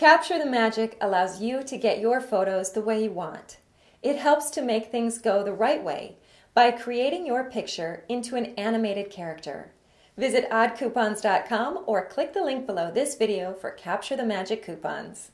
Capture the Magic allows you to get your photos the way you want. It helps to make things go the right way by creating your picture into an animated character. Visit oddcoupons.com or click the link below this video for Capture the Magic coupons.